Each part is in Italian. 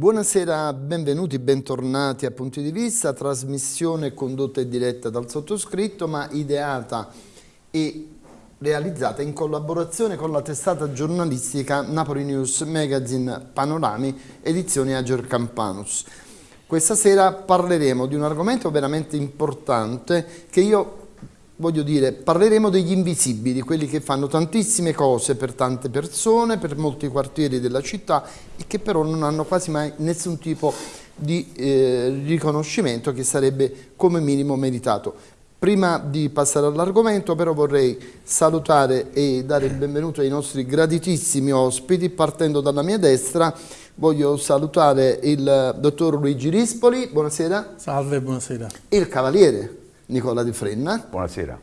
Buonasera, benvenuti, bentornati a Punti di Vista, trasmissione condotta e diretta dal sottoscritto ma ideata e realizzata in collaborazione con la testata giornalistica Napoli News Magazine Panorami, edizione Ager Campanus. Questa sera parleremo di un argomento veramente importante che io voglio dire, parleremo degli invisibili, quelli che fanno tantissime cose per tante persone, per molti quartieri della città e che però non hanno quasi mai nessun tipo di eh, riconoscimento che sarebbe come minimo meritato. Prima di passare all'argomento però vorrei salutare e dare il benvenuto ai nostri graditissimi ospiti partendo dalla mia destra voglio salutare il dottor Luigi Rispoli, buonasera. Salve, buonasera. Il cavaliere Nicola Di Frenna. Buonasera.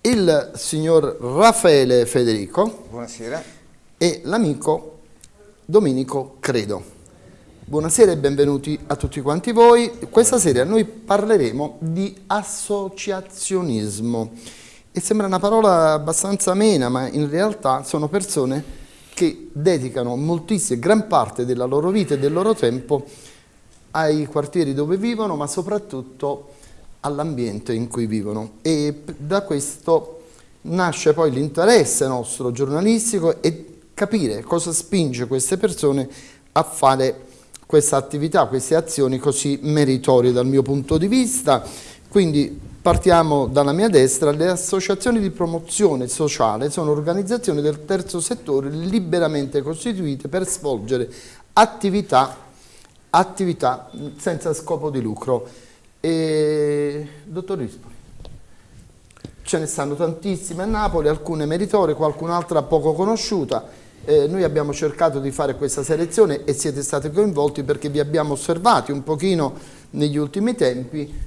Il signor Raffaele Federico. Buonasera. E l'amico Domenico Credo. Buonasera e benvenuti a tutti quanti voi. Questa sera noi parleremo di associazionismo. E sembra una parola abbastanza amena, ma in realtà sono persone che dedicano moltissime, gran parte della loro vita e del loro tempo ai quartieri dove vivono, ma soprattutto all'ambiente in cui vivono. E da questo nasce poi l'interesse nostro giornalistico e capire cosa spinge queste persone a fare questa attività, queste azioni così meritorie dal mio punto di vista. Quindi partiamo dalla mia destra, le associazioni di promozione sociale sono organizzazioni del terzo settore liberamente costituite per svolgere attività attività senza scopo di lucro. E, dottor Rispoli, ce ne stanno tantissime a Napoli, alcune meritorie, qualcun'altra poco conosciuta. Eh, noi abbiamo cercato di fare questa selezione e siete stati coinvolti perché vi abbiamo osservati un pochino negli ultimi tempi.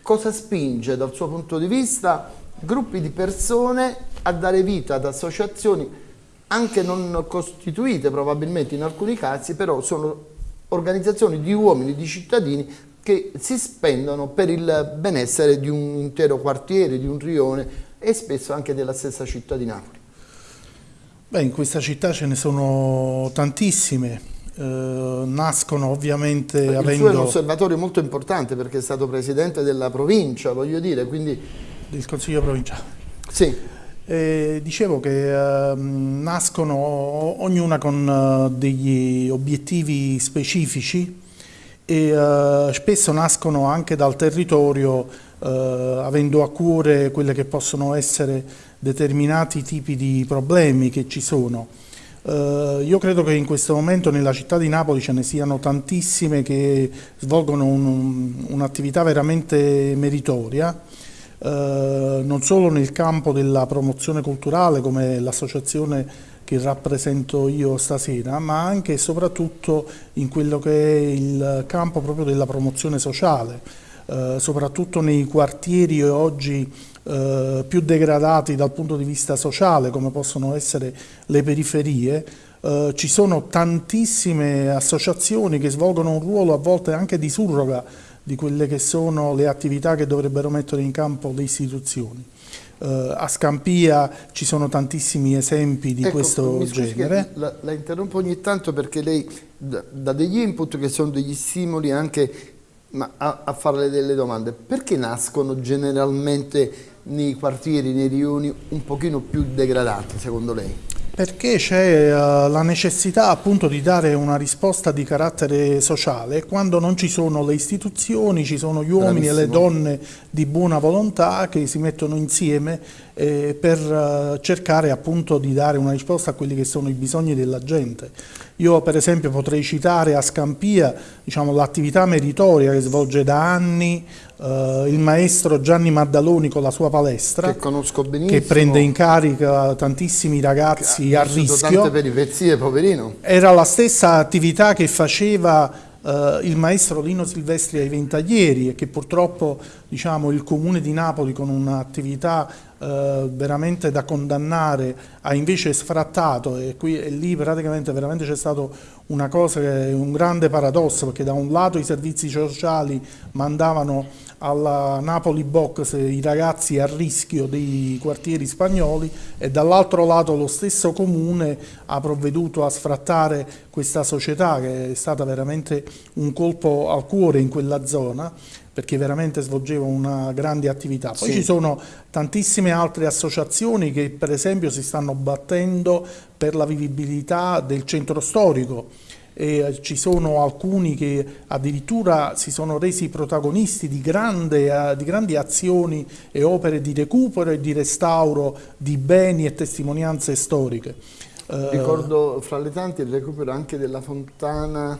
Cosa spinge dal suo punto di vista gruppi di persone a dare vita ad associazioni anche non costituite probabilmente in alcuni casi, però sono organizzazioni di uomini, di cittadini che si spendono per il benessere di un intero quartiere, di un rione e spesso anche della stessa città di Napoli. Beh, in questa città ce ne sono tantissime, eh, nascono ovviamente il avendo... Il suo è un osservatorio molto importante perché è stato presidente della provincia, voglio dire, quindi... Del Consiglio provinciale. Sì. Eh, dicevo che eh, nascono ognuna con uh, degli obiettivi specifici e uh, spesso nascono anche dal territorio uh, avendo a cuore quelle che possono essere determinati tipi di problemi che ci sono. io credo che in questo momento nella città di Napoli ce ne siano tantissime che svolgono un'attività un veramente meritoria eh, non solo nel campo della promozione culturale come l'associazione che rappresento io stasera, ma anche e soprattutto in quello che è il campo proprio della promozione sociale, eh, soprattutto nei quartieri oggi eh, più degradati dal punto di vista sociale come possono essere le periferie, eh, ci sono tantissime associazioni che svolgono un ruolo a volte anche di surroga di quelle che sono le attività che dovrebbero mettere in campo le istituzioni. Uh, a Scampia ci sono tantissimi esempi di ecco, questo genere. La, la, interrompo ogni tanto perché lei dà degli input che sono degli stimoli anche a, a farle delle domande. Perché nascono generalmente nei quartieri, nei rioni un pochino più degradati secondo lei? Perché c'è uh, la necessità appunto di dare una risposta di carattere sociale quando non ci sono le istituzioni, ci sono gli uomini Bravissimo. e le donne di buona volontà che si mettono insieme eh, per uh, cercare appunto di dare una risposta a quelli che sono i bisogni della gente. Io per esempio potrei citare a Scampia diciamo, l'attività meritoria che svolge da anni uh, il maestro Gianni Maddaloni con la sua palestra, che conosco benissimo, che prende in carica tantissimi ragazzi a rischio. Tante peripezie, poverino. Era la stessa attività che faceva Uh, il maestro Lino Silvestri ai Ventaglieri e che purtroppo diciamo, il comune di Napoli con un'attività uh, veramente da condannare ha invece sfrattato e, qui, e lì praticamente veramente c'è stato una cosa che è un grande paradosso perché da un lato i servizi sociali mandavano alla Napoli Box i ragazzi a rischio dei quartieri spagnoli e dall'altro lato lo stesso comune ha provveduto a sfrattare questa società che è stata veramente un colpo al cuore in quella zona perché veramente svolgeva una grande attività. Poi sì. ci sono tantissime altre associazioni che per esempio si stanno battendo per la vivibilità del centro storico eh, ci sono alcuni che addirittura si sono resi protagonisti di, grande, uh, di, grandi azioni e opere di recupero e di restauro di beni e testimonianze storiche. Ricordo fra le tante il recupero anche della fontana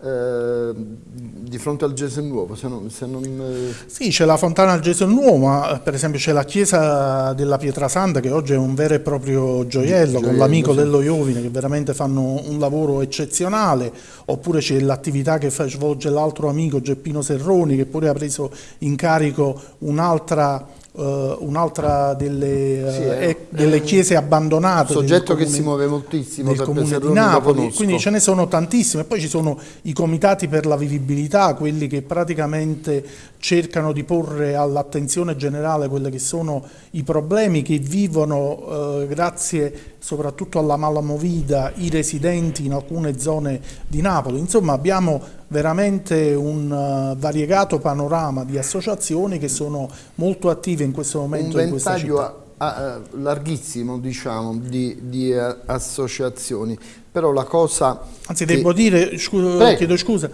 eh, di fronte al Gesù Nuovo se non, se non... Eh, sì, c'è la fontana al Gesù Nuovo, ma per esempio c'è la chiesa della Pietrasanta che oggi è un vero e proprio gioiello, gioiello con l'amico sì. dello Iovine che veramente fanno un lavoro eccezionale, oppure c'è l'attività che svolge l'altro amico Geppino Serroni che pure ha preso in carico un'altra Uh, un'altra delle, uh, sì, è, delle, chiese abbandonate. Un soggetto comune, che si muove moltissimo del comune di Napoli, quindi ce ne sono tantissime. Poi ci sono i comitati per la vivibilità, quelli che praticamente cercano di porre all'attenzione generale quelli che sono i problemi che vivono uh, grazie soprattutto alla malamovida i residenti in alcune zone di Napoli. Insomma abbiamo veramente un uh, variegato panorama di associazioni che sono molto attive in questo momento un in questa città. A, larghissimo diciamo di, di uh, associazioni però la cosa anzi che... devo dire scu chiedo scusa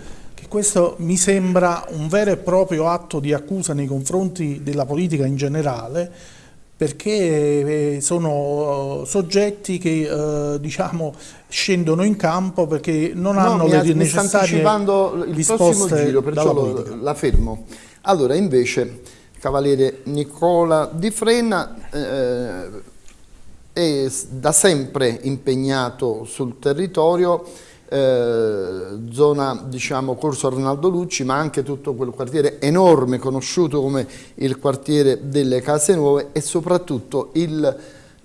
questo mi sembra un vero e proprio atto di accusa nei confronti della politica in generale perché eh, sono eh, soggetti che eh, diciamo, scendono in campo perché non no, hanno le mi necessarie il prossimo giro, perciò lo, la fermo. Allora, invece, Cavaliere Nicola Di Frena eh, è da sempre impegnato sul territorio eh, zona diciamo Corso Arnaldo Lucci ma anche tutto quel quartiere enorme conosciuto come il quartiere delle Case Nuove e soprattutto il,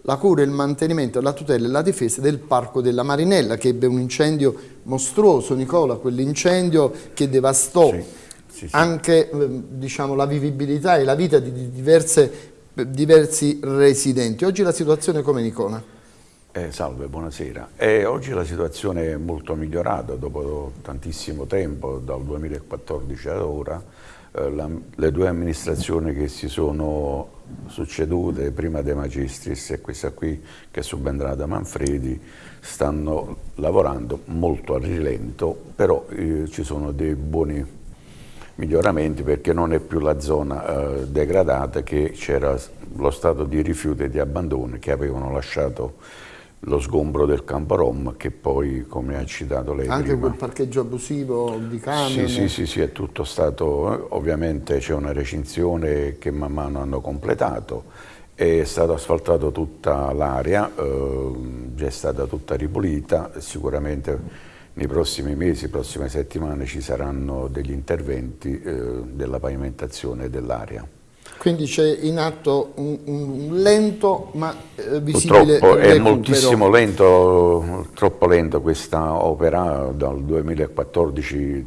la cura, il mantenimento, la tutela e la difesa del Parco della Marinella che ebbe un incendio mostruoso Nicola, quell'incendio che devastò sì, sì, sì. anche eh, diciamo, la vivibilità e la vita di diverse, diversi residenti. Oggi la situazione come Nicola? Eh, salve, buonasera. Eh, oggi la situazione è molto migliorata dopo tantissimo tempo, dal 2014 ad ora. Eh, la, le due amministrazioni che si sono succedute, prima De Magistris e questa qui che è subentrata Manfredi, stanno lavorando molto a rilento, però eh, ci sono dei buoni miglioramenti perché non è più la zona eh, degradata che c'era lo stato di rifiuto e di abbandono che avevano lasciato lo sgombro del campo Rom che poi, come ha citato lei Anche prima, quel parcheggio abusivo di camion? Sì, sì, sì, sì, è tutto stato, eh, ovviamente c'è una recinzione che man mano hanno completato, è stata asfaltata tutta l'area, eh, è stata tutta ripulita, sicuramente nei prossimi mesi, prossime settimane ci saranno degli interventi eh, della pavimentazione dell'area. Quindi c'è in atto un, un lento ma eh, visibile Purtroppo è moltissimo lento, troppo lento questa opera dal 2014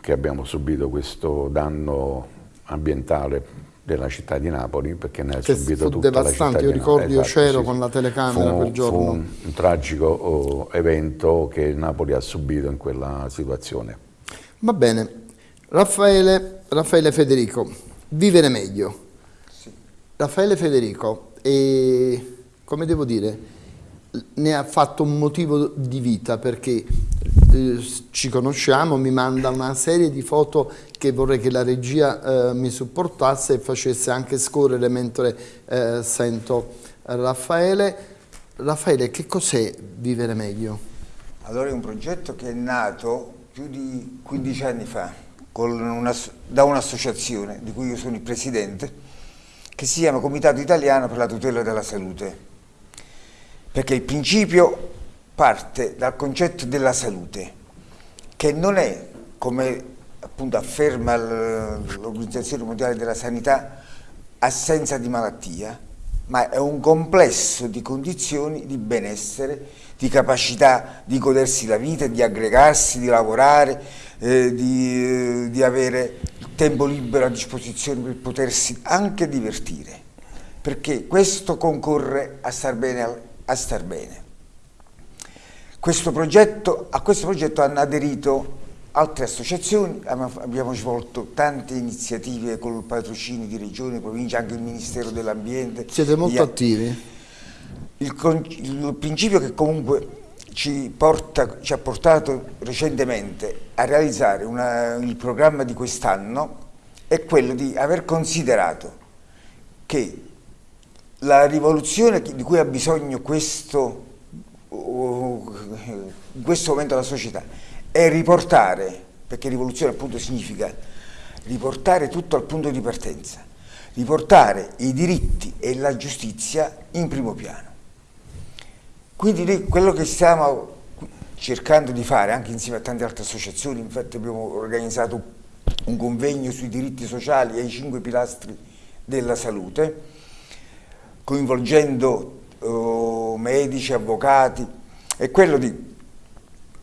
che abbiamo subito questo danno ambientale della città di Napoli perché ne ha che subito tutta devastante. la città io ricordo io esatto, c'ero sì. con la telecamera fu, quel giorno. fu un, un tragico oh, evento che Napoli ha subito in quella situazione. Va bene. Raffaele, Raffaele Federico Vivere meglio. Sì. Raffaele Federico, e, come devo dire, ne ha fatto un motivo di vita perché eh, ci conosciamo, mi manda una serie di foto che vorrei che la regia eh, mi supportasse e facesse anche scorrere mentre eh, sento Raffaele. Raffaele, che cos'è Vivere Meglio? Allora è un progetto che è nato più di 15 anni fa una, da un'associazione di cui io sono il presidente, che si chiama Comitato Italiano per la tutela della salute, perché il principio parte dal concetto della salute, che non è, come appunto afferma l'Organizzazione Mondiale della Sanità, assenza di malattia, ma è un complesso di condizioni di benessere, di capacità di godersi la vita, di aggregarsi, di lavorare, eh, di, eh, di avere tempo libero a disposizione per potersi anche divertire, perché questo concorre a star bene. A star bene. Questo progetto, a questo progetto hanno aderito altre associazioni, abbiamo svolto tante iniziative con il patrocinio di regioni, province, anche il Ministero dell'Ambiente. Siete molto attivi. Il, il, principio che comunque ci, porta, ci, ha portato recentemente a realizzare una, il programma di quest'anno è quello di aver considerato che la rivoluzione di cui ha bisogno questo in questo momento la società è riportare, perché rivoluzione appunto significa riportare tutto al punto di partenza, riportare i diritti e la giustizia in primo piano. Quindi quello che stiamo cercando di fare anche insieme a tante altre associazioni, infatti abbiamo organizzato un convegno sui diritti sociali e i cinque pilastri della salute, coinvolgendo uh, medici, avvocati, è quello di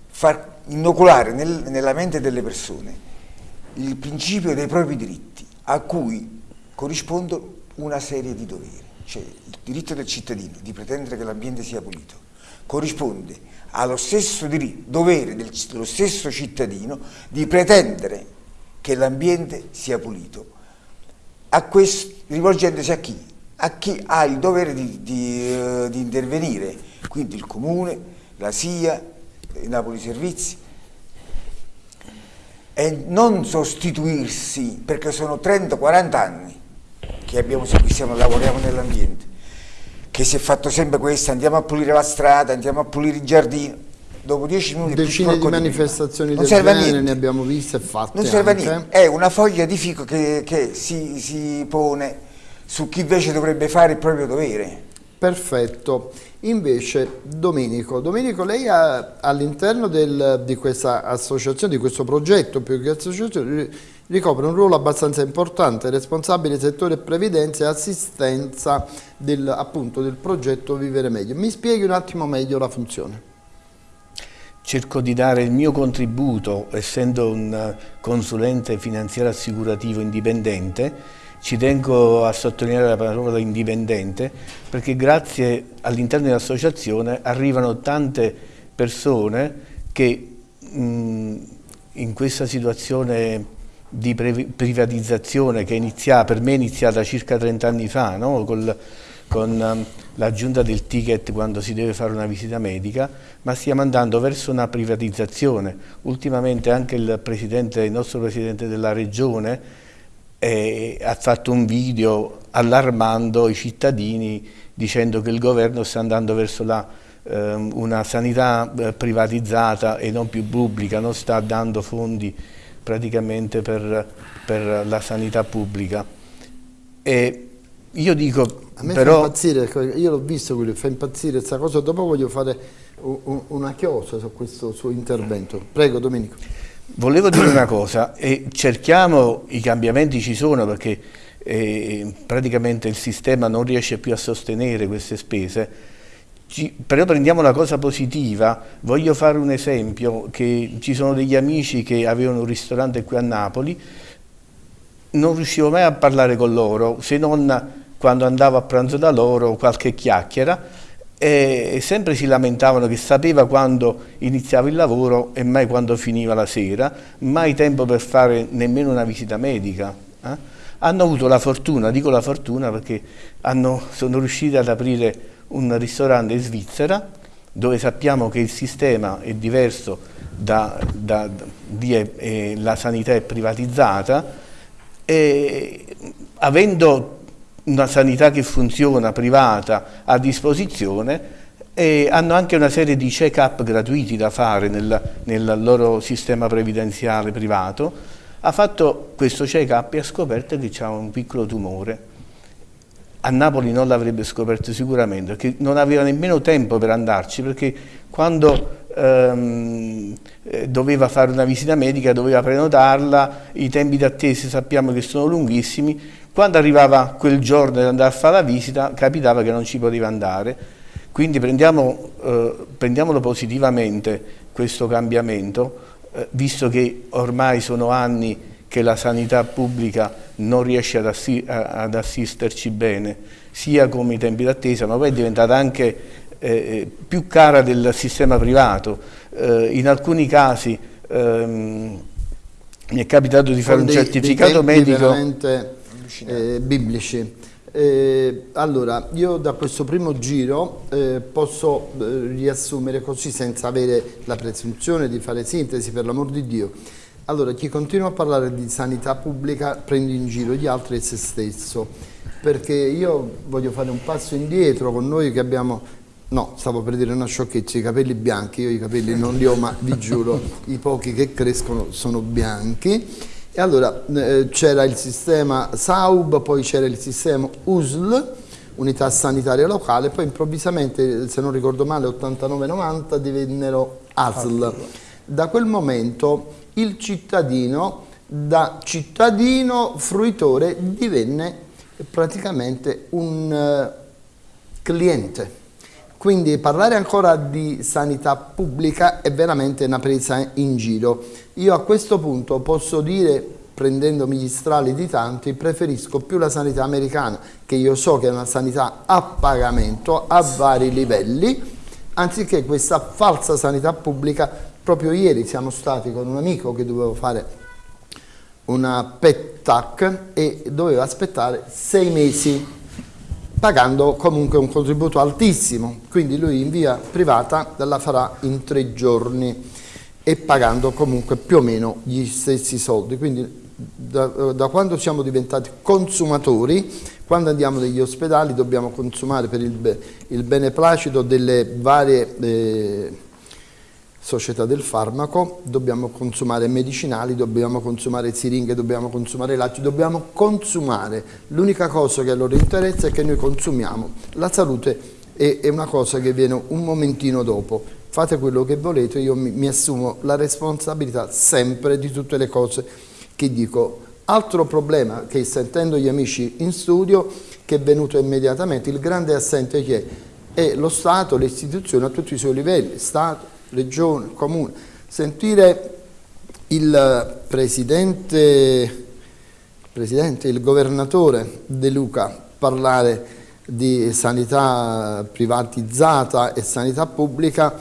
far inoculare nel, nella mente delle persone il principio dei propri diritti, a cui corrisponde una serie di doveri. Cioè il diritto del cittadino di pretendere che l'ambiente sia pulito corrisponde allo stesso diritto, dovere del, dello stesso cittadino di pretendere che l'ambiente sia pulito, questo, rivolgendosi a chi? A chi ha il dovere di, di, uh, di intervenire, quindi il comune, la SIA, i Napoli Servizi, e non sostituirsi, perché sono 30-40 anni che abbiamo, siamo, lavoriamo nell'ambiente, che si è fatto sempre questo, andiamo a pulire la strada, andiamo a pulire i giardini, dopo 10 minuti decine di manifestazioni del genere ne abbiamo viste e fatte non serve anche. a niente. È una foglia di fico che, che si, si, pone su chi invece dovrebbe fare il proprio dovere. Perfetto. Invece Domenico. Domenico lei all'interno di questa associazione di questo progetto più che associazione ricopre un ruolo abbastanza importante responsabile settore previdenza e assistenza del, appunto, del progetto Vivere Meglio. Mi spieghi un attimo meglio la funzione. Cerco di dare il mio contributo, essendo un consulente finanziario assicurativo indipendente, ci tengo a sottolineare la parola indipendente perché grazie all'interno dell'associazione arrivano tante persone che mh, in questa situazione di privatizzazione che inizia, per me è iniziata circa 30 anni fa, no? Col, con um, l'aggiunta del ticket quando si deve fare una visita medica, ma stiamo andando verso una privatizzazione. Ultimamente anche il, presidente, il nostro Presidente della Regione eh, ha fatto un video allarmando i cittadini dicendo che il governo sta andando verso la, eh, una sanità eh, privatizzata e non più pubblica, non sta dando fondi praticamente per, per la sanità pubblica. E io dico a me Però... fa impazzire, io l'ho visto quello, fa impazzire questa cosa, dopo voglio fare una chiosa su questo suo intervento. Prego Domenico. Volevo dire una cosa, e cerchiamo, i cambiamenti ci sono perché eh, praticamente il sistema non riesce più a sostenere queste spese, ci, però prendiamo la cosa positiva, voglio fare un esempio, che ci sono degli amici che avevano un ristorante qui a Napoli, non riuscivo mai a parlare con loro se non quando andavo a pranzo da loro qualche chiacchiera e sempre si lamentavano che sapeva quando iniziava il lavoro e mai quando finiva la sera, mai tempo per fare nemmeno una visita medica. Eh? Hanno avuto la fortuna, dico la fortuna perché hanno, sono riusciti ad aprire un ristorante in Svizzera dove sappiamo che il sistema è diverso da, da, di, eh, la sanità è privatizzata e avendo una sanità che funziona, privata, a disposizione e hanno anche una serie di check-up gratuiti da fare nel, nel loro sistema previdenziale privato, ha fatto questo check-up e ha scoperto che c'è un piccolo tumore. A Napoli non l'avrebbe scoperto sicuramente, perché non aveva nemmeno tempo per andarci, perché quando ehm, eh, doveva fare una visita medica doveva prenotarla, i tempi d'attesa sappiamo che sono lunghissimi, quando arrivava quel giorno di andare a fare la visita capitava che non ci poteva andare. Quindi prendiamo, eh, prendiamolo positivamente questo cambiamento, eh, visto che ormai sono anni che la sanità pubblica non riesce ad, assi ad assisterci bene, sia come i tempi d'attesa, ma poi è diventata anche eh, più cara del sistema privato. Eh, in alcuni casi ehm, mi è capitato di fare un certificato dei medico veramente eh, biblici. Eh, allora, io da questo primo giro eh, posso eh, riassumere così senza avere la presunzione di fare sintesi, per l'amor di Dio. Allora, chi continua a parlare di sanità pubblica prende in giro gli altri e se stesso, perché io voglio fare un passo indietro con noi che abbiamo No, stavo per dire una sciocchezza, i capelli bianchi, io i capelli non li ho, ma vi giuro, i pochi che crescono sono bianchi. E allora eh, c'era il sistema SAUB, poi c'era il sistema USL, Unità Sanitaria Locale, poi improvvisamente, se non ricordo male, 89-90 divennero ASL. Da quel momento il cittadino, da cittadino fruitore, divenne praticamente un uh, cliente quindi parlare ancora di sanità pubblica è veramente una presa in giro. Io a questo punto posso dire, prendendomi gli strali di tanti, preferisco più la sanità americana, che io so che è una sanità a pagamento a vari livelli, anziché questa falsa sanità pubblica. Proprio ieri siamo stati con un amico che doveva fare una PET TAC e doveva aspettare sei mesi pagando comunque un contributo altissimo, quindi lui in via privata la farà in tre giorni e pagando comunque più o meno gli stessi soldi, quindi da, da quando siamo diventati consumatori, quando andiamo negli ospedali dobbiamo consumare per il, il beneplacito delle varie... Eh, società del farmaco, dobbiamo consumare medicinali, dobbiamo consumare siringhe, dobbiamo consumare latte, dobbiamo consumare. L'unica cosa che a loro interessa è che noi consumiamo. La salute è, una cosa che viene un momentino dopo. Fate quello che volete, io mi, assumo la responsabilità sempre di tutte le cose che dico. Altro problema che sentendo gli amici in studio, che è venuto immediatamente, il grande assente che è, è lo Stato, le istituzioni a tutti i suoi livelli, Stato, regione, comune, sentire il presidente, presidente, il governatore De Luca parlare di sanità privatizzata e sanità pubblica,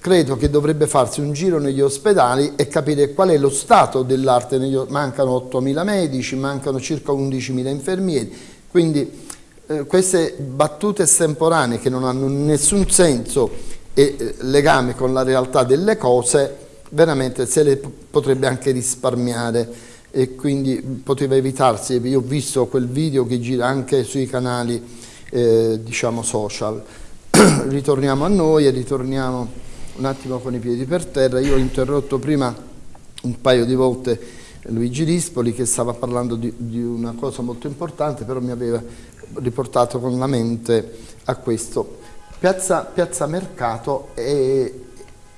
credo che dovrebbe farsi un giro negli ospedali e capire qual è lo stato dell'arte. Mancano 8.000 medici, mancano circa 11.000 infermieri, quindi eh, queste battute estemporanee che non hanno nessun senso e eh, legame con la realtà delle cose veramente se le potrebbe anche risparmiare e quindi poteva evitarsi, io ho visto quel video che gira anche sui canali eh, diciamo social, ritorniamo a noi e ritorniamo un attimo con i piedi per terra, io ho interrotto prima un paio di volte Luigi Rispoli che stava parlando di, di una cosa molto importante però mi aveva riportato con la mente a questo Piazza, Piazza Mercato è,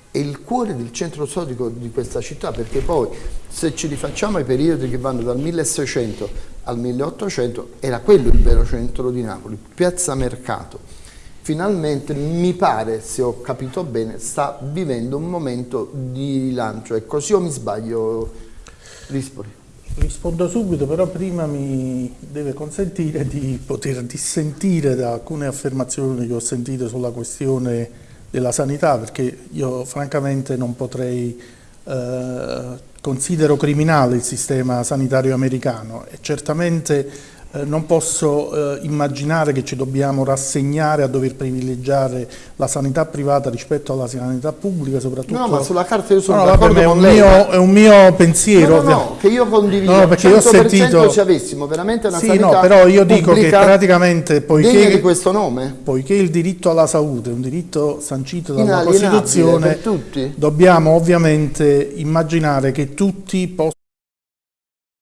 è, il cuore del centro storico di questa città perché poi se ci rifacciamo ai periodi che vanno dal 1600 al 1800 era quello il vero centro di Napoli, Piazza Mercato. Finalmente mi pare, se ho capito bene, sta vivendo un momento di rilancio. È così o mi sbaglio, Rispoli? Rispondo subito, però prima mi deve consentire di poter dissentire da alcune affermazioni che ho sentito sulla questione della sanità, perché io francamente non potrei, eh, considero criminale il sistema sanitario americano. E certamente non posso eh, immaginare che ci dobbiamo rassegnare a dover privilegiare la sanità privata rispetto alla sanità pubblica, soprattutto... No, ma sulla carta io sono no, d'accordo con lei. Mio, è un mio pensiero. No, no, no che io condivido. No, perché io ho sentito... se avessimo veramente una sì, sanità no, però io dico che praticamente poiché, di questo nome. poiché il diritto alla salute è un diritto sancito dalla Costituzione, dobbiamo ovviamente immaginare che tutti possano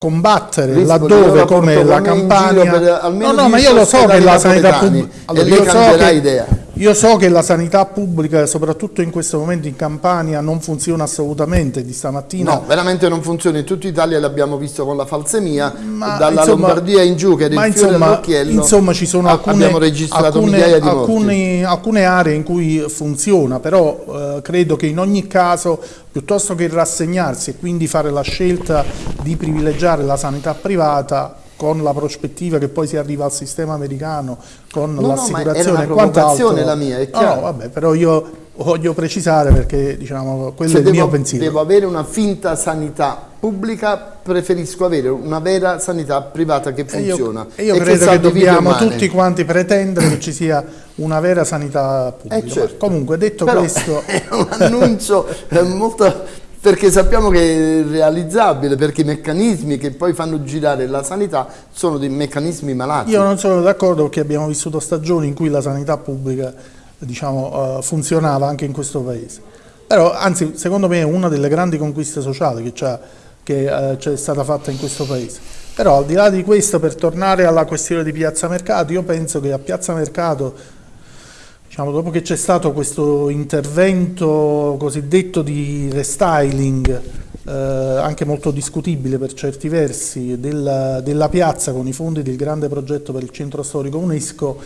combattere Rispoli, laddove come la Campania. per, no no ma io lo so che la sanità pubblica allora, io so che, idea Io so che la sanità pubblica, soprattutto in questo momento in Campania, non funziona assolutamente di stamattina. No, veramente non funziona. In tutta Italia l'abbiamo visto con la falsemia, ma, dalla insomma, Lombardia in giù che era il fiore all'occhiello. Insomma, ci sono alcune, alcune, alcune, alcune, aree in cui funziona, però eh, credo che in ogni caso, piuttosto che rassegnarsi e quindi fare la scelta di privilegiare la sanità privata, con la prospettiva che poi si arriva al sistema americano, con no, l'assicurazione no, e quant'altro. la mia, è chiaro. No, vabbè, però io voglio precisare perché diciamo, quello Se è il devo, mio pensiero. Devo avere una finta sanità pubblica, preferisco avere una vera sanità privata che funziona. E io, e io credo che, dobbiamo tutti quanti pretendere che ci sia una vera sanità pubblica. Eh certo. Comunque detto però questo... È un annuncio molto perché sappiamo che è realizzabile, perché i meccanismi che poi fanno girare la sanità sono dei meccanismi malati. Io non sono d'accordo perché abbiamo vissuto stagioni in cui la sanità pubblica diciamo, uh, funzionava anche in questo paese. Però, anzi, secondo me è una delle grandi conquiste sociali che c'è uh, stata fatta in questo paese. Però al di là di questo, per tornare alla questione di Piazza Mercato, io penso che a Piazza Mercato Diciamo, dopo che c'è stato questo intervento cosiddetto di restyling, eh, anche molto discutibile per certi versi, della, della, piazza con i fondi del grande progetto per il centro storico UNESCO,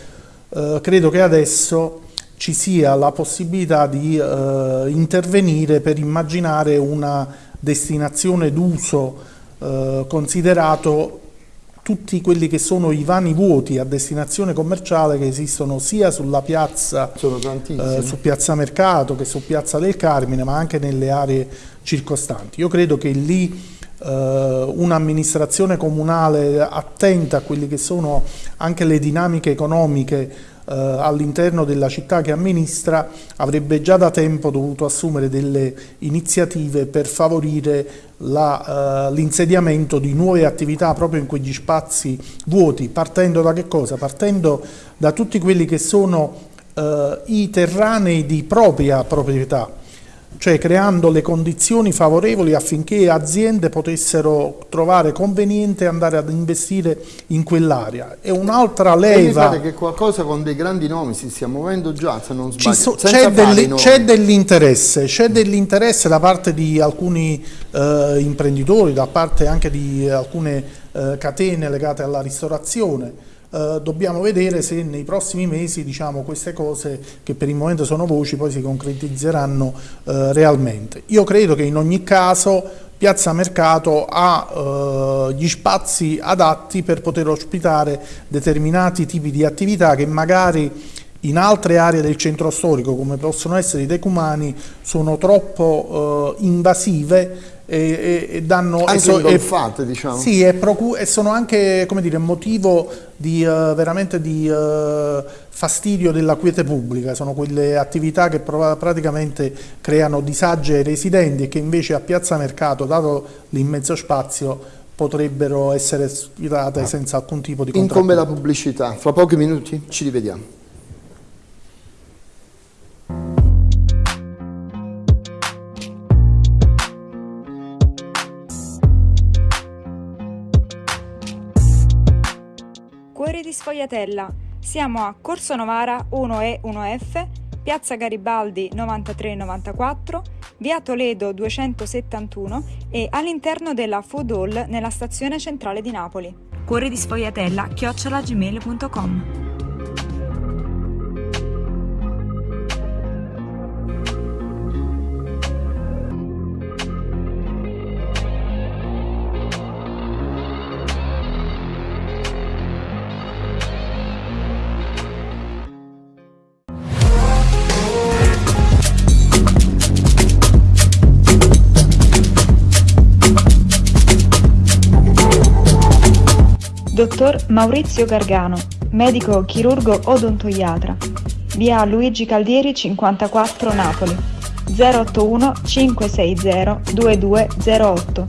eh, credo che adesso ci sia la possibilità di eh, intervenire per immaginare una destinazione d'uso eh, considerato tutti quelli che sono i vani vuoti a destinazione commerciale che esistono sia sulla piazza, eh, su piazza Mercato che su piazza del Carmine, ma anche nelle aree circostanti. Io credo che lì eh, un'amministrazione comunale attenta a quelle che sono anche le dinamiche economiche eh, all'interno della città che amministra avrebbe già da tempo dovuto assumere delle iniziative per favorire eh, l'insediamento uh, di nuove attività proprio in quegli spazi vuoti, partendo da che cosa? Partendo da tutti quelli che sono uh, i terranei di propria proprietà, cioè creando le condizioni favorevoli affinché aziende potessero trovare conveniente andare ad investire in quell'area. E un'altra leva... E che qualcosa con dei grandi nomi si stia muovendo già, se non sbaglio. So, c'è dell'interesse, c'è dell'interesse da parte di alcuni eh, imprenditori, da parte anche di alcune eh, catene legate alla ristorazione, Uh, dobbiamo vedere se nei prossimi mesi diciamo, queste cose che per il momento sono voci poi si concretizzeranno uh, realmente. Io credo che in ogni caso Piazza Mercato ha uh, gli spazi adatti per poter ospitare determinati tipi di attività che magari in altre aree del centro storico come possono essere i decumani sono troppo invasive e, e danno anche so, ingolfate, diciamo. Sì, e, e, sono anche come dire, motivo di, uh, veramente di uh, fastidio della quiete pubblica, sono quelle attività che praticamente creano disagi ai residenti e che invece a Piazza Mercato, dato l'immenso spazio, potrebbero essere sfidate ah. senza alcun tipo di controllo. Incombe la pubblicità, fra pochi minuti ci rivediamo. Cuori di Sfogliatella. Siamo a Corso Novara 1E 1F, Piazza Garibaldi 9394, Via Toledo 271 e all'interno della Food Hall nella stazione centrale di Napoli. Cuori di Sfogliatella chiocciolagmail.com Dottor Maurizio Gargano, medico chirurgo odontoiatra. Via Luigi Caldieri 54 Napoli. 081 560 2208.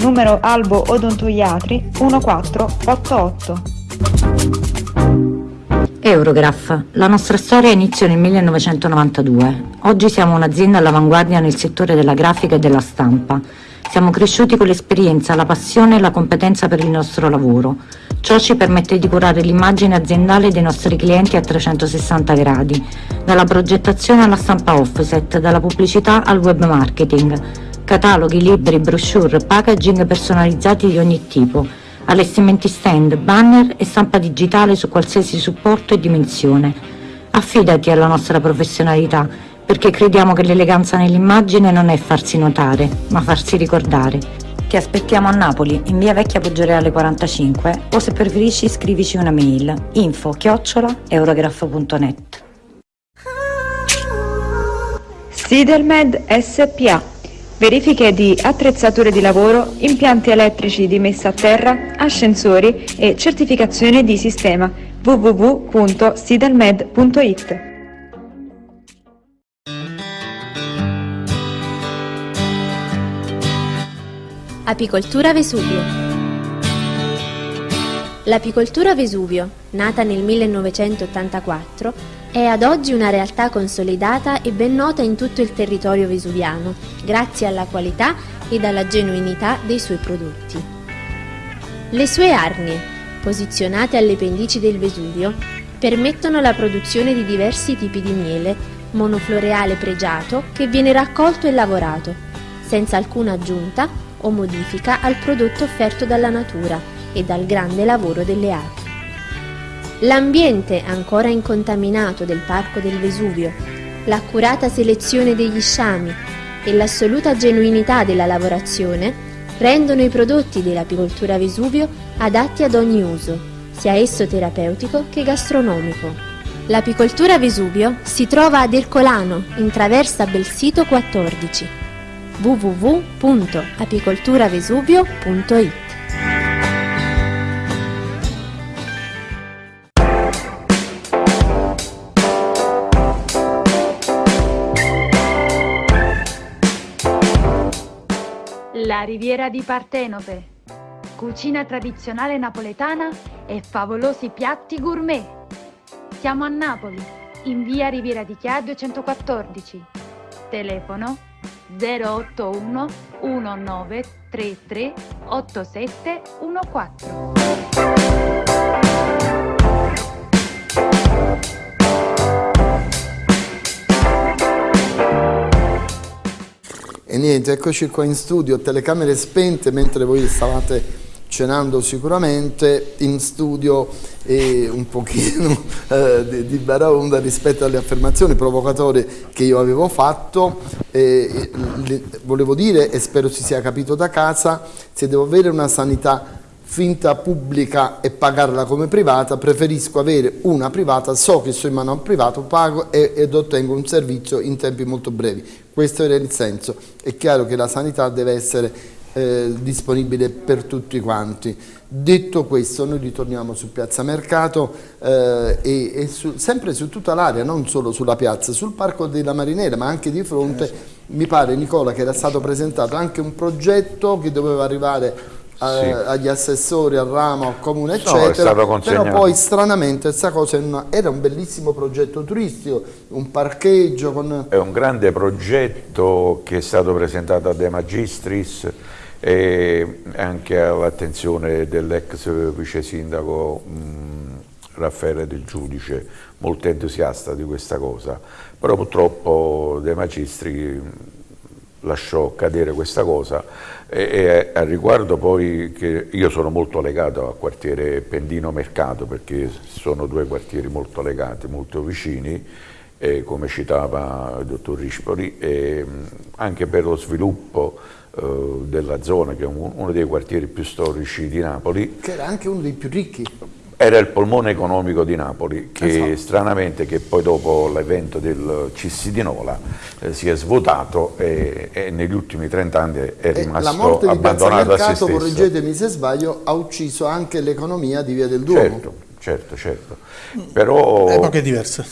Numero Albo Odontoiatri 1488. Eurograph. La nostra storia inizia nel 1992. Oggi siamo un'azienda all'avanguardia nel settore della grafica e della stampa Siamo cresciuti con l'esperienza, la passione e la competenza per il nostro lavoro. Ciò ci permette di curare l'immagine aziendale dei nostri clienti a 360 gradi, dalla progettazione alla stampa offset, dalla pubblicità al web marketing, cataloghi, libri, brochure, packaging personalizzati di ogni tipo, allestimenti stand, banner e stampa digitale su qualsiasi supporto e dimensione. Affidati alla nostra professionalità, perché crediamo che l'eleganza nell'immagine non è farsi notare, ma farsi ricordare. Ti aspettiamo a Napoli, in via Vecchia Poggioreale 45 o se preferisci scrivici una mail info chiocciola eurograph.net Sidelmed SPA Verifiche di attrezzature di lavoro, impianti elettrici di messa a terra, ascensori e certificazione di sistema. www.sidelmed.it Apicoltura Vesuvio L'apicoltura Vesuvio, nata nel 1984, è ad oggi una realtà consolidata e ben nota in tutto il territorio vesuviano, grazie alla qualità ed alla genuinità dei suoi prodotti. Le sue arnie, posizionate alle pendici del Vesuvio, permettono la produzione di diversi tipi di miele, monofloreale pregiato che viene raccolto e lavorato, senza alcuna aggiunta o modifica al prodotto offerto dalla natura e dal grande lavoro delle api. L'ambiente ancora incontaminato del Parco del Vesuvio, l'accurata selezione degli sciami e l'assoluta genuinità della lavorazione rendono i prodotti dell'apicoltura Vesuvio adatti ad ogni uso, sia esso terapeutico che gastronomico. L'apicoltura Vesuvio si trova ad Ercolano, in traversa Belsito 14 www.apicolturavesuvio.it La riviera di Partenope. Cucina tradizionale napoletana e favolosi piatti gourmet. Siamo a Napoli, in via Riviera di Chia 214. Telefono 081 1933 8714. E niente, eccoci qua in studio, telecamere spente mentre voi stavate cenando sicuramente in studio e un pochino eh, di, di baraonda rispetto alle affermazioni provocatorie che io avevo fatto. Eh, le, volevo dire e spero si sia capito da casa se devo avere una sanità finta pubblica e pagarla come privata preferisco avere una privata so che sono in mano a un privato pago e, ed ottengo un servizio in tempi molto brevi. Questo era il senso. È chiaro che la sanità deve essere eh, disponibile per tutti quanti. Detto questo noi ritorniamo su Piazza Mercato eh, e, e su, sempre su tutta l'area, non solo sulla piazza, sul Parco della Marinera ma anche di fronte, mi pare Nicola che era stato presentato anche un progetto che doveva arrivare a, sì. agli assessori, al ramo, al comune eccetera, no, però poi stranamente questa cosa era un bellissimo progetto turistico, un parcheggio con... È un grande progetto che è stato presentato a De Magistris e anche all'attenzione dell'ex vice sindaco Raffaele Del Giudice, molto entusiasta di questa cosa, però purtroppo De Magistri lasciò cadere questa cosa. E, e a riguardo poi che io sono molto legato al quartiere Pendino Mercato perché sono due quartieri molto legati, molto vicini eh, come citava il dottor Rispoli e anche per lo sviluppo della zona, che è uno dei quartieri più storici di Napoli. Che era anche uno dei più ricchi. Era il polmone economico di Napoli, che esatto. stranamente che poi dopo l'evento del CISI di Nola eh, si è svuotato e, e, negli ultimi 30 anni è rimasto abbandonato a se stesso. correggetemi se sbaglio, ha ucciso anche l'economia di Via del Duomo. Certo, certo, certo. Però... Epoche diverse.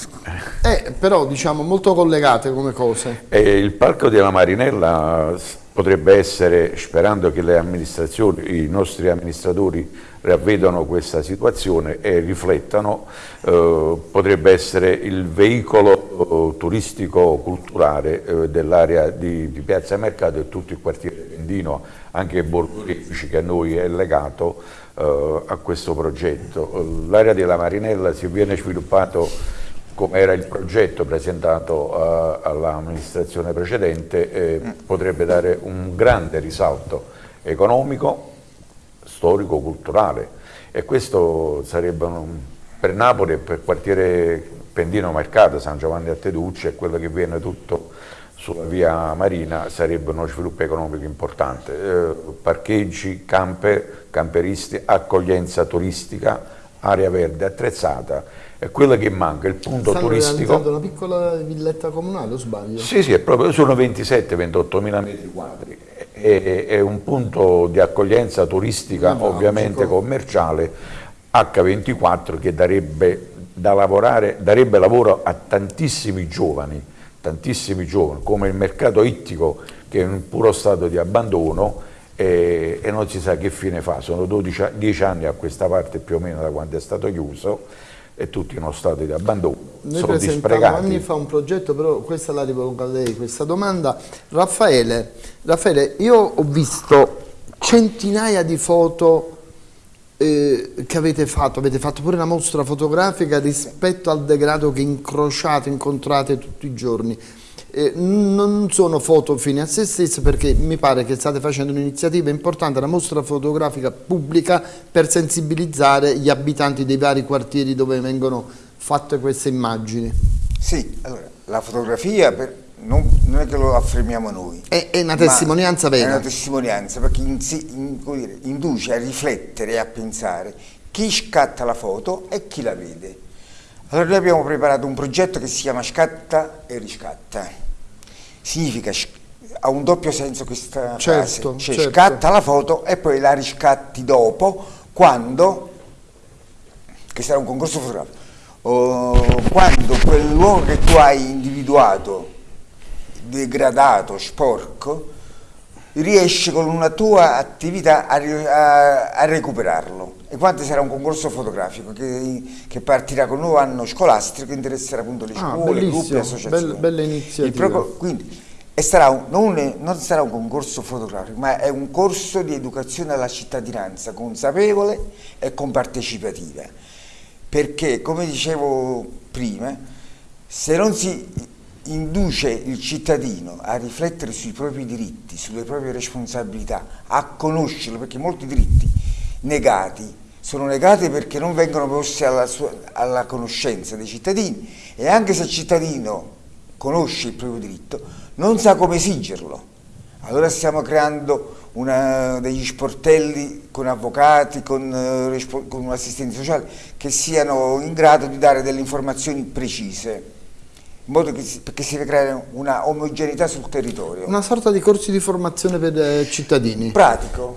Eh, però diciamo molto collegate come cose. E il Parco della Marinella potrebbe essere, sperando che i nostri amministratori ravvedano questa situazione e riflettano, eh, potrebbe essere il veicolo eh, turistico-culturale eh, dell'area di, di, Piazza Mercato e tutto il quartiere Pendino, anche Borgo Refici che a noi è legato eh, a questo progetto. L'area della Marinella si viene sviluppato come era il progetto presentato uh, all'amministrazione precedente, eh, potrebbe dare un grande risalto economico, storico, culturale. E questo sarebbe un, per Napoli e per il quartiere Pendino Mercato, San Giovanni a Teducci e quello che viene tutto sulla via Marina sarebbe uno sviluppo economico importante, eh, parcheggi, camper, camperisti, accoglienza turistica, area verde attrezzata è quello che manca, il punto Stanno turistico. una piccola villetta comunale, o sbaglio? Sì, sì, proprio, sono 27-28 mila metri quadri, è, è, un punto di accoglienza turistica, ah, ovviamente commerciale, H24 che darebbe, da lavorare, darebbe lavoro a tantissimi giovani, tantissimi giovani, come il mercato ittico che è in puro stato di abbandono e, e non si sa che fine fa, sono 12, 10 anni a questa parte più o meno da quando è stato chiuso e tutti in uno stato di abbandono, Noi sono dispregati. anni fa un progetto, però questa la rivolgo a lei, questa domanda. Raffaele, Raffaele io ho visto centinaia di foto eh, che avete fatto, avete fatto pure una mostra fotografica rispetto al degrado che incrociate, incontrate tutti i giorni. Eh, non sono foto fine a se stesse perché mi pare che state facendo un'iniziativa importante, una mostra fotografica pubblica per sensibilizzare gli abitanti dei vari quartieri dove vengono fatte queste immagini. Sì, allora, la fotografia per, non, non, è che lo affermiamo noi. È, è una testimonianza vera. È una testimonianza perché in, in, dire, induce a riflettere e a pensare chi scatta la foto e chi la vede. Allora noi abbiamo preparato un progetto che si chiama Scatta e Riscatta significa, ha un doppio senso questa certo, frase, cioè certo. scatta la foto e poi la riscatti dopo, quando, che sarà un concorso fotografico, oh, quando quel luogo che tu hai individuato, degradato, sporco, riesci con una tua attività a, a, a recuperarlo. E quando sarà un concorso fotografico che, che, partirà con un nuovo anno scolastico che interesserà appunto le ah, scuole, gruppi, associazioni. Bella, bella iniziativa. Pro, quindi sarà un, non, non, sarà un concorso fotografico, ma è un corso di educazione alla cittadinanza consapevole e compartecipativa. Perché, come dicevo prima, se non si induce il cittadino a riflettere sui propri diritti, sulle proprie responsabilità, a conoscerlo, perché molti diritti negati sono negati perché non vengono posti alla, sua, alla conoscenza dei cittadini e anche se il cittadino conosce il proprio diritto non sa come esigerlo. Allora stiamo creando una, degli sportelli con avvocati, con, eh, con assistenti sociali che siano in grado di dare delle informazioni precise in modo che si, perché si deve creare una omogeneità sul territorio. Una sorta di corsi di formazione per eh, cittadini. Pratico.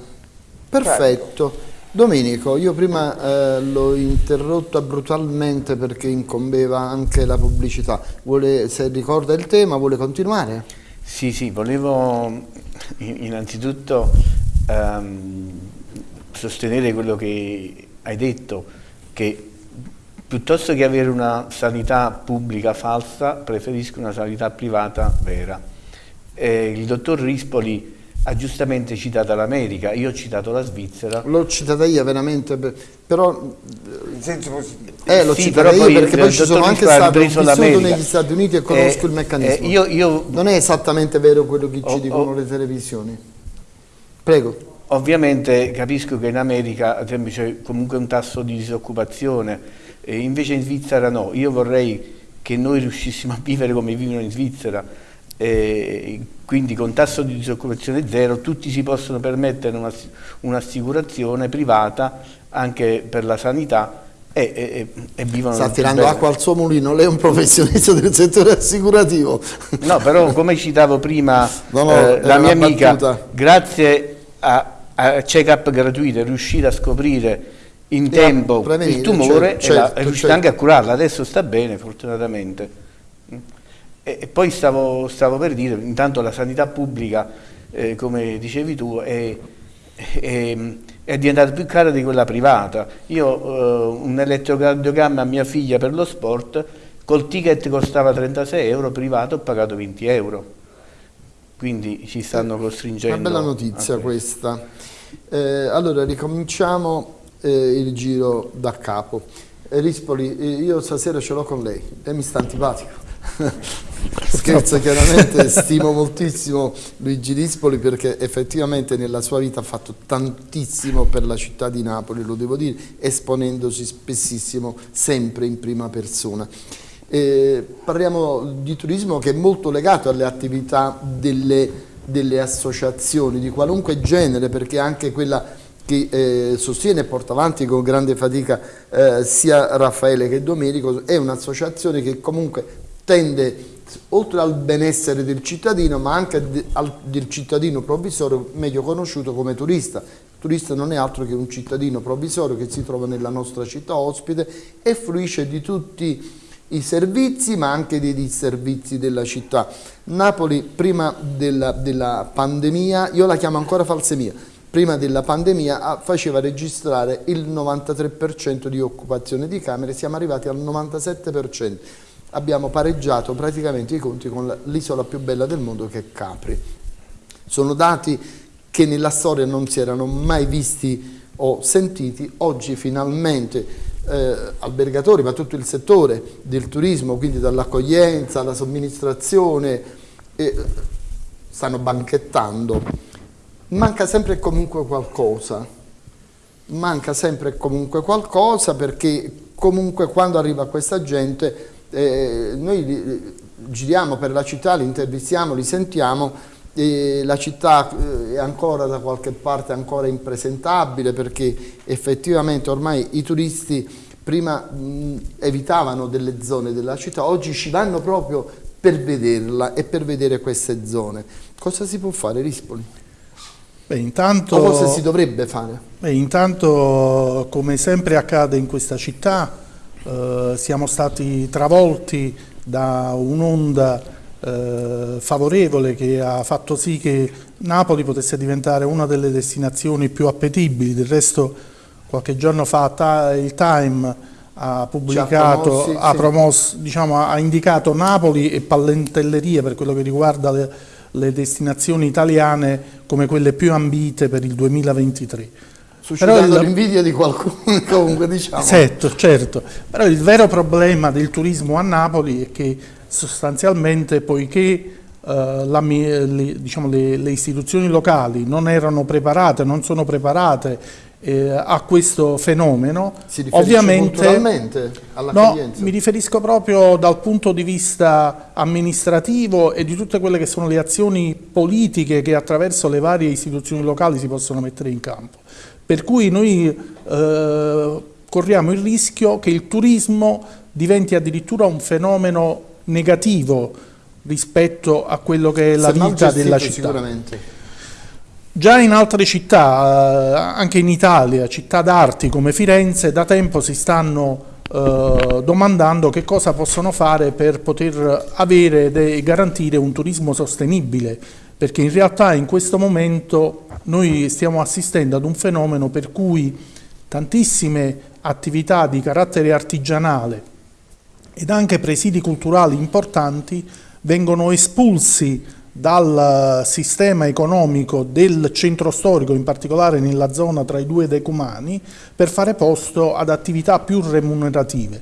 Perfetto. Pratico. Domenico, io prima eh, l'ho interrotta brutalmente perché incombeva anche la pubblicità. Vuole, se ricorda il tema, vuole continuare? Sì, sì, volevo innanzitutto um, sostenere quello che hai detto, che piuttosto che avere una sanità pubblica falsa, preferisco una sanità privata vera. Eh, il dottor Rispoli ha giustamente citato l'America, io ho citato la Svizzera. L'ho citata io veramente, però... In senso positivo. Eh, l'ho sì, citata io perché poi ci sono anche stato, vissuto negli Stati Uniti e conosco eh, il meccanismo. Eh, io, io, non è esattamente vero quello che ci oh, dicono oh, le televisioni. Prego. Ovviamente capisco che in America c'è comunque un tasso di disoccupazione, e invece in Svizzera no. Io vorrei che noi riuscissimo a vivere come vivono in Svizzera, eh, quindi con tasso di disoccupazione zero tutti si possono permettere un'assicurazione un privata anche per la sanità e, e, e vivono sta tirando bene. acqua al suo mulino lei è un professionista del settore assicurativo no però come citavo prima no, no, eh, la mia amica battuta. grazie a, a check-up gratuito è riuscita a scoprire in tempo il tumore certo, e certo. anche a curarla adesso sta bene fortunatamente e, poi stavo, stavo, per dire, intanto la sanità pubblica eh, come dicevi tu, è, è, è, diventata più cara di quella privata. Io eh, un elettrocardiogramma a mia figlia per lo sport, col ticket costava 36 euro, privato ho pagato 20 euro. Quindi ci stanno costringendo. Una bella notizia questa. Eh, allora ricominciamo eh, il giro da capo. Rispoli, io stasera ce l'ho con lei, lei mi sta antipatico. Scherzo chiaramente, stimo moltissimo Luigi Rispoli perché effettivamente nella sua vita ha fatto tantissimo per la città di Napoli, lo devo dire, esponendosi spessissimo sempre in prima persona. Eh, parliamo di turismo che è molto legato alle attività delle, delle associazioni di qualunque genere perché anche quella che eh, sostiene e porta avanti con grande fatica eh, sia Raffaele che Domenico, è un'associazione che comunque tende oltre al benessere del cittadino ma anche al, del cittadino provvisorio meglio conosciuto come turista. Il turista non è altro che un cittadino provvisorio che si trova nella nostra città ospite e fruisce di tutti i servizi ma anche dei disservizi della città. Napoli prima della, della pandemia, io la chiamo ancora falsemia, prima della pandemia faceva registrare il 93% di occupazione di camere, siamo arrivati al 97%. Abbiamo pareggiato praticamente i conti con l'isola più bella del mondo che è Capri. Sono dati che nella storia non si erano mai visti o sentiti, oggi finalmente eh, albergatori, ma tutto il settore del turismo, quindi dall'accoglienza alla somministrazione, eh, stanno banchettando manca sempre e comunque qualcosa, manca sempre e comunque qualcosa perché comunque quando arriva questa gente eh, noi giriamo per la città, li intervistiamo, li sentiamo e la città eh, è ancora da qualche parte ancora impresentabile perché effettivamente ormai i turisti prima mh, evitavano delle zone della città, oggi ci vanno proprio per vederla e per vedere queste zone. Cosa si può fare Rispoli? Beh, intanto, o cosa si dovrebbe fare? Beh, intanto, come sempre accade in questa città, eh, siamo stati travolti da un'onda eh, favorevole che ha fatto sì che Napoli potesse diventare una delle destinazioni più appetibili. Del resto, qualche giorno fa il Time ha pubblicato, promossi, ha, promosso, diciamo, ha indicato Napoli e Pallentelleria per quello che riguarda le le destinazioni italiane come quelle più ambite per il 2023. Suscitando l'invidia di qualcuno, comunque diciamo. Certo, certo. Però il vero problema del turismo a Napoli è che sostanzialmente poiché Uh, la, le, diciamo, le, le, istituzioni locali non erano preparate, non sono preparate eh, a questo fenomeno, si ovviamente no, mi riferisco proprio dal punto di vista amministrativo e di tutte quelle che sono le azioni politiche che attraverso le varie istituzioni locali si possono mettere in campo. Per cui noi eh, corriamo il rischio che il turismo diventi addirittura un fenomeno negativo rispetto a quello che è la Se vita della città. Sicuramente. Già in altre città, eh, anche in Italia, città d'arti come Firenze, da tempo si stanno eh, domandando che cosa possono fare per poter avere e garantire un turismo sostenibile, perché in realtà in questo momento noi stiamo assistendo ad un fenomeno per cui tantissime attività di carattere artigianale ed anche presidi culturali importanti vengono espulsi dal sistema economico del centro storico, in particolare nella zona tra i due decumani, per fare posto ad attività più remunerative.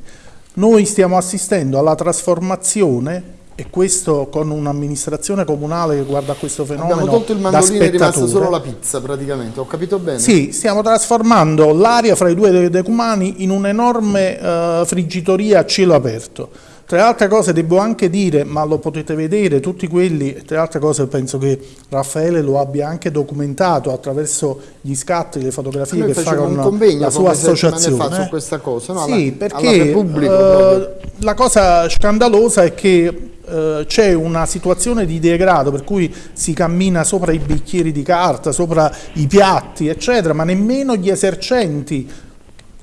Noi stiamo assistendo alla trasformazione e questo con un'amministrazione comunale che guarda questo fenomeno Abbiamo tolto il mandolino è rimasta solo la pizza praticamente, ho capito bene? Sì, stiamo trasformando l'area fra i due decumani in un'enorme uh, friggitoria a cielo aperto tra altre cose devo anche dire, ma lo potete vedere, tutti quelli, tra altre cose penso che Raffaele lo abbia anche documentato attraverso gli scatti, le fotografie che fa con la sua associazione. Fa su questa cosa, no? Sì, alla, perché uh, la cosa scandalosa è che Uh, c'è una situazione di degrado per cui si cammina sopra i bicchieri di carta, sopra i piatti, eccetera, ma nemmeno gli esercenti,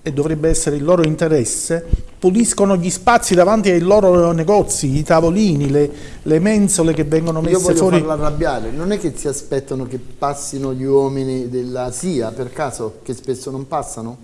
e dovrebbe essere il loro interesse, puliscono gli spazi davanti ai loro negozi, i tavolini, le, le mensole che vengono messe fuori. Io voglio fuori. farla arrabbiare, non è che si aspettano che passino gli uomini della SIA per caso, che spesso non passano?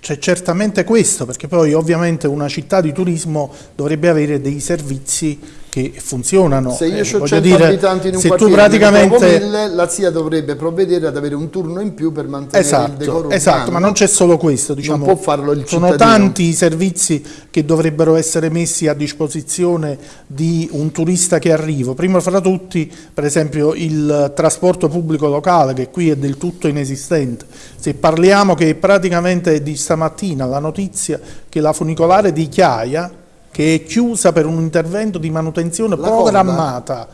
C'è certamente questo, perché poi ovviamente una città di turismo dovrebbe avere dei servizi che funzionano. Se io eh, ho 100 dire, abitanti in un quartiere praticamente... mille, la SIA dovrebbe provvedere ad avere un turno in più per mantenere esatto, il decoro Esatto, ma non c'è solo questo, diciamo, non può farlo il cittadino. sono tanti i servizi che dovrebbero essere messi a disposizione di un turista che arriva. Prima fra tutti, per esempio, il trasporto pubblico locale, che qui è del tutto inesistente. Se parliamo che praticamente di stamattina la notizia che la funicolare di Chiaia che è chiusa per un intervento di manutenzione La programmata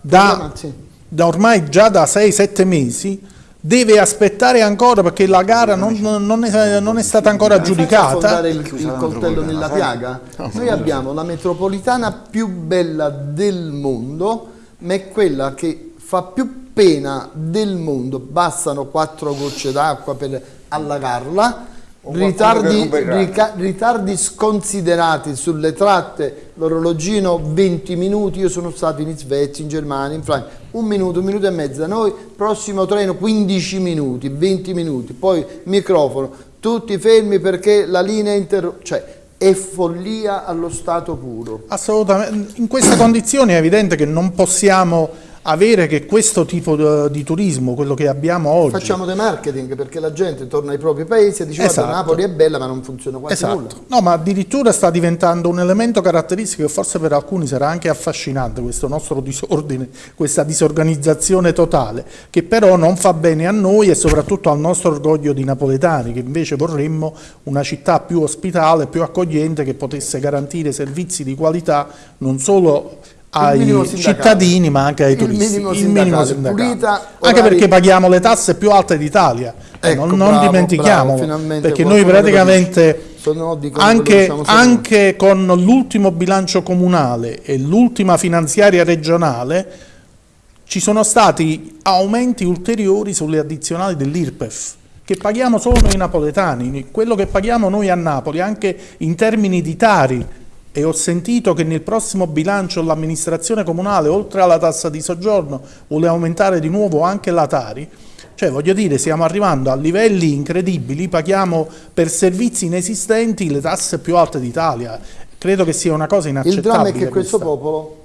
da, da, ormai già da 6-7 mesi, deve aspettare ancora perché la gara non, non, è, non è, stata ancora aggiudicata. il, il coltello nella piaga? Noi abbiamo la metropolitana più bella del mondo, ma è quella che fa più pena del mondo. Bastano quattro gocce d'acqua per allagarla Ritardi, rica, ritardi, sconsiderati sulle tratte, l'orologino 20 minuti, io sono stato in Svezia, in Germania, in Francia, un minuto, un minuto e mezzo da noi, prossimo treno 15 minuti, 20 minuti, poi microfono, tutti fermi perché la linea interrotta, cioè è follia allo stato puro. Assolutamente, in queste condizioni è evidente che non possiamo avere che questo tipo di turismo, quello che abbiamo oggi... Facciamo dei marketing perché la gente torna ai propri paesi e dice esatto. Napoli è bella ma non funziona quasi esatto. nulla. No, ma addirittura sta diventando un elemento caratteristico che forse per alcuni sarà anche affascinante questo nostro disordine, questa disorganizzazione totale, che però non fa bene a noi e soprattutto al nostro orgoglio di napoletani, che invece vorremmo una città più ospitale, più accogliente, che potesse garantire servizi di qualità non solo ai cittadini ma anche ai turisti. Minimo il minimo sindacale. Pulita, anche perché paghiamo le tasse più alte d'Italia, eh, ecco, non, non dimentichiamo, perché noi praticamente anche, anche con l'ultimo bilancio comunale e l'ultima finanziaria regionale ci sono stati aumenti ulteriori sulle addizionali dell'IRPEF che paghiamo solo noi napoletani, quello che paghiamo noi a Napoli anche in termini di Tari e ho sentito che nel prossimo bilancio l'amministrazione comunale, oltre alla tassa di soggiorno, vuole aumentare di nuovo anche la Tari, cioè voglio dire stiamo arrivando a livelli incredibili, paghiamo per servizi inesistenti le tasse più alte d'Italia, credo che sia una cosa inaccettabile. Il dramma è che questo popolo,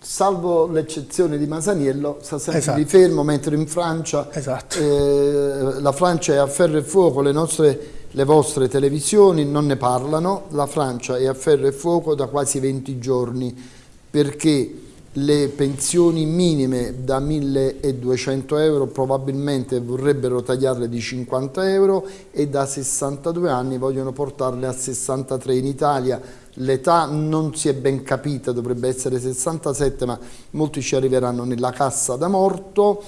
salvo l'eccezione di Masaniello, sta sempre esatto. di fermo, mentre in Francia esatto. eh, la Francia è a ferro e fuoco, le nostre le vostre televisioni non ne parlano, la Francia è a ferro e fuoco da quasi 20 giorni perché le pensioni minime da 1200 euro probabilmente vorrebbero tagliarle di 50 euro e da 62 anni vogliono portarle a 63 in Italia l'età non si è ben capita dovrebbe essere 67 ma molti ci arriveranno nella cassa da morto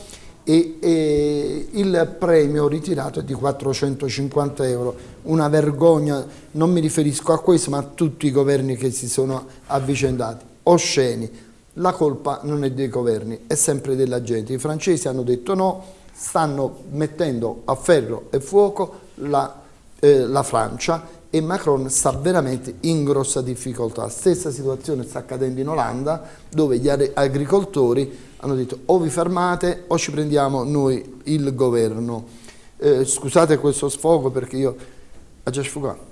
e, e, il premio ritirato è di 450 euro, una vergogna, non mi riferisco a questo ma a tutti i governi che si sono avvicendati, osceni, la colpa non è dei governi, è sempre della gente, i francesi hanno detto no, stanno mettendo a ferro e fuoco la, eh, la Francia e Macron sta veramente in grossa difficoltà. Stessa situazione sta accadendo in Olanda dove gli agricoltori hanno detto o vi fermate o ci prendiamo noi il governo. Eh, scusate questo sfogo perché io ho già sfogato.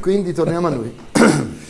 Quindi torniamo a noi.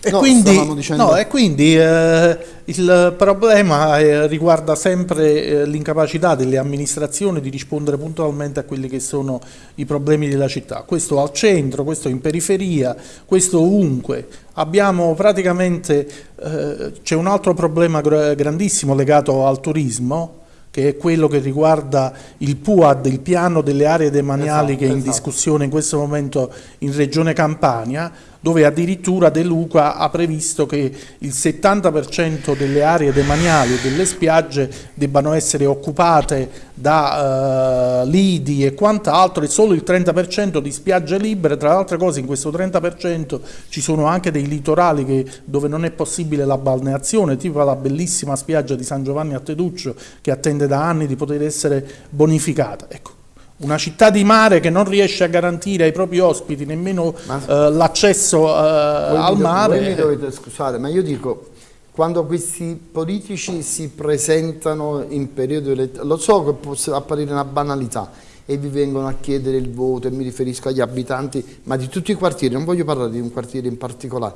E no, quindi, dicendo... no, e quindi eh, il problema eh, riguarda sempre eh, l'incapacità delle amministrazioni di rispondere puntualmente a quelli che sono i problemi della città. Questo al centro, questo in periferia, questo ovunque. Abbiamo praticamente, eh, c'è un altro problema grandissimo legato al turismo, che è quello che riguarda il PUAD, il piano delle aree demaniali esatto, che è in esatto. discussione in questo momento in Regione Campania, dove addirittura De Luca ha previsto che il 70% delle aree demaniali e delle spiagge debbano essere occupate da uh, lidi e quant'altro e solo il 30% di spiagge libere, tra le altre cose in questo 30% ci sono anche dei litorali che, dove non è possibile la balneazione, tipo la bellissima spiaggia di San Giovanni a Teduccio che attende da anni di poter essere bonificata. Ecco, Una città di mare che non riesce a garantire ai propri ospiti nemmeno eh, l'accesso eh, al mare. Mi dovete scusare, ma io dico, quando questi politici si presentano in periodo elettorale, lo so che può apparire una banalità, e vi vengono a chiedere il voto, e mi riferisco agli abitanti, ma di tutti i quartieri, non voglio parlare di un quartiere in particolare,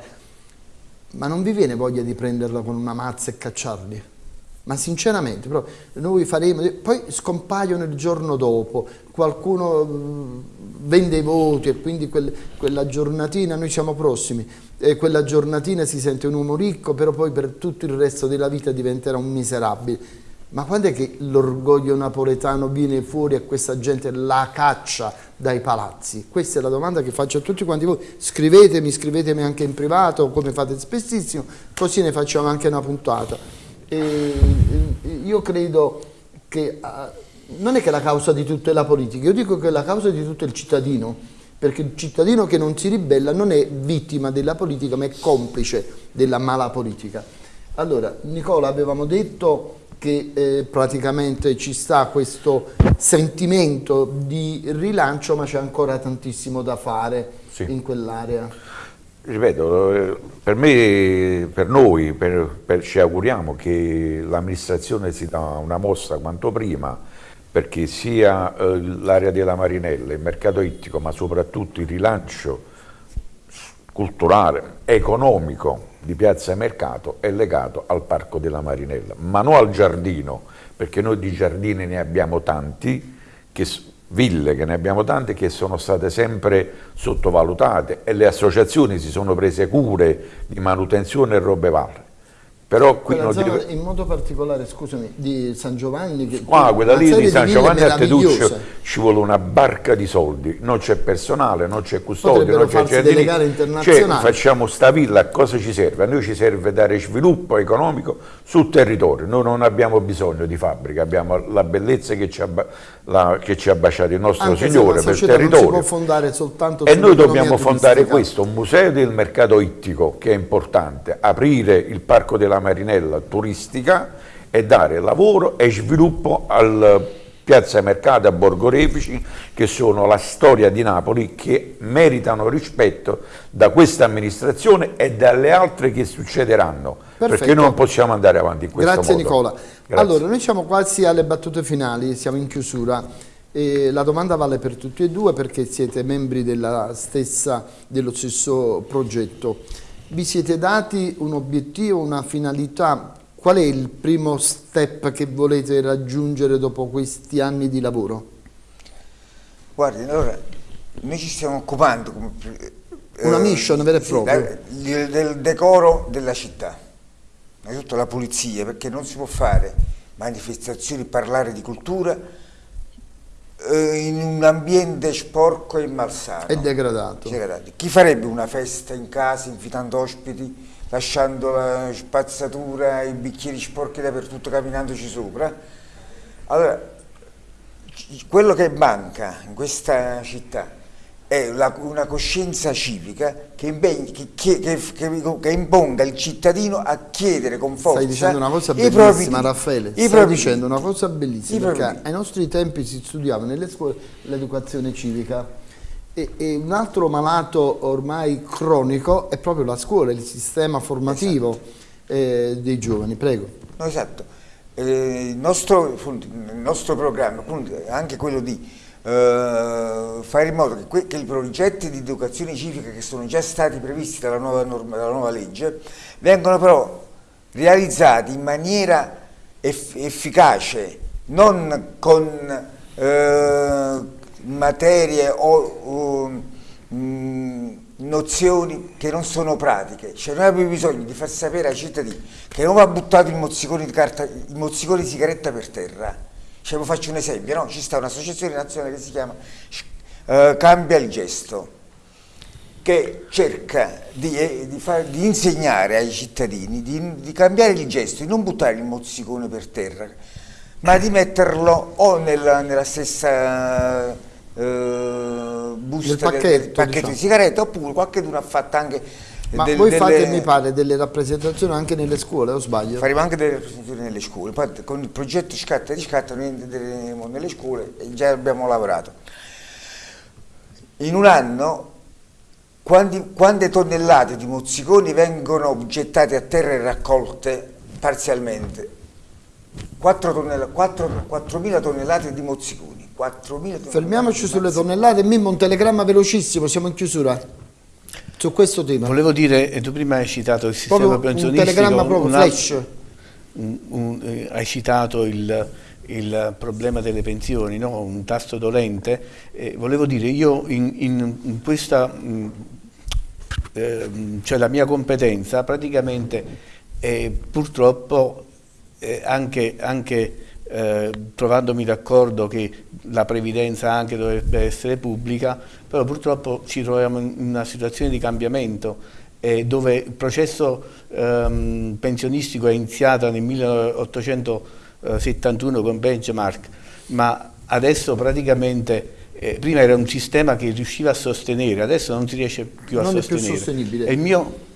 ma non vi viene voglia di prenderlo con una mazza e cacciarli? Ma sinceramente noi faremo, poi scompaiono il giorno dopo, qualcuno mm, vende i voti e quindi quel, quella giornatina, noi siamo prossimi, e quella giornatina si sente un uomo ricco, però poi per tutto il resto della vita diventerà un miserabile. Ma quando è che l'orgoglio napoletano viene fuori e questa gente la caccia dai palazzi? Questa è la domanda che faccio a tutti quanti voi. Scrivetemi, scrivetemi anche in privato, come fate spessissimo, così ne facciamo anche una puntata. E io credo che uh, non è che la causa di tutto è la politica, io dico che la causa di tutto è il cittadino, perché il cittadino che non si ribella non è vittima della politica ma è complice della mala politica. Allora, Nicola, avevamo detto che eh, praticamente ci sta questo sentimento di rilancio ma c'è ancora tantissimo da fare sì. in quell'area ripeto, per me, per noi, per, per, ci auguriamo che l'amministrazione si dà una mossa quanto prima perché sia eh, l'area della Marinella, il mercato ittico, ma soprattutto il rilancio culturale, economico di Piazza Mercato è legato al Parco della Marinella, ma non al giardino, perché noi di giardini ne abbiamo tanti che ville, che ne abbiamo tante, che sono state sempre sottovalutate e le associazioni si sono prese cure di manutenzione e robe varie. Però qui non zona, deve... in modo particolare, scusami, di San Giovanni... Che, ah, quella lì di San Giovanni a Teduccio ci vuole una barca di soldi, non c'è personale, non c'è custodio, non c'è. Cioè, facciamo sta villa, a cosa ci serve? A noi ci serve dare sviluppo economico sul territorio, noi non abbiamo bisogno di fabbrica, abbiamo la bellezza che ci ha, la, che ci ha baciato il nostro Anche Signore per il territorio. e noi dobbiamo fondare questo, un museo del mercato ittico che è importante, aprire il parco della Marinella turistica e dare lavoro e sviluppo al Piazza Mercato a Borgo Refici che sono la storia di Napoli che meritano rispetto da questa amministrazione e dalle altre che succederanno Perfetto. perché non possiamo andare avanti in questo Grazie modo. Nicola. Grazie. Allora noi siamo quasi alle battute finali, siamo in chiusura. E la domanda vale per tutti e due perché siete membri stessa, dello stesso progetto vi siete dati un obiettivo, una finalità? Qual è il primo step che volete raggiungere dopo questi anni di lavoro? Guardi, allora, noi ci stiamo occupando come, eh, una mission vera e propria sì, del, del decoro della città, innanzitutto la pulizia, perché non si può fare manifestazioni, parlare di cultura eh, in un ambiente sporco e malsano. E degradato. degradato. Chi farebbe una festa in casa invitando ospiti, lasciando la spazzatura, i bicchieri sporchi dappertutto, camminandoci sopra? Allora, quello che manca in questa città è la, una coscienza civica che, impegni, che, che, che, imponga il cittadino a chiedere con forza Stai dicendo una cosa bellissima Raffaele, stai propri, dicendo una cosa bellissima perché ai nostri tempi si studiava nelle scuole l'educazione civica e, e, un altro malato ormai cronico è proprio la scuola, il sistema formativo esatto. eh, dei giovani, prego. No, esatto, eh, il, nostro, il nostro programma, anche quello di eh, fare in modo che, che, i progetti di educazione civica che sono già stati previsti dalla nuova, norma, dalla nuova legge vengano però realizzati in maniera eff efficace, non con eh, materie o, mh, nozioni che non sono pratiche. Cioè noi abbiamo bisogno di far sapere ai cittadini che non va buttato il mozzicone di, carta, il mozzicone di sigaretta per terra, cioè, faccio un esempio, no? ci sta un'associazione nazionale che si chiama uh, Cambia il Gesto, che cerca di, eh, di, far, di insegnare ai cittadini di, di, cambiare il gesto, di non buttare il mozzicone per terra, ma di metterlo o nella, nella stessa busta del pacchetto, del, pacchetto diciamo. di sigaretta oppure qualcuno ha fatto anche Ma del, voi delle, fate, mi pare, delle rappresentazioni anche nelle scuole, o sbaglio? Faremo anche delle rappresentazioni nelle scuole. Poi con il progetto Scatta e Riscatta noi entreremo nelle scuole e già abbiamo lavorato. In un anno quanti, quante tonnellate di mozziconi vengono gettate a terra e raccolte parzialmente? 4.000 tonnellate, tonnellate di mozziconi. 4 Fermiamoci sulle tonnellate, Mimmo un telegramma velocissimo, siamo in chiusura su questo tema. Volevo dire, tu prima hai citato il sistema proprio pensionistico. Un telegramma proprio, un flash. Un, un, eh, hai citato il, il, problema delle pensioni, no? un tasto dolente. Eh, volevo dire, io in, in, in questa, mh, eh, cioè la mia competenza praticamente eh, purtroppo anche, anche eh, trovandomi d'accordo che la previdenza anche dovrebbe essere pubblica, però purtroppo ci troviamo in una situazione di cambiamento eh, dove il processo ehm, pensionistico è iniziato nel 1871 con benchmark, ma adesso praticamente eh, prima era un sistema che riusciva a sostenere, adesso non si riesce più a non sostenere. Non è più sostenibile. E il mio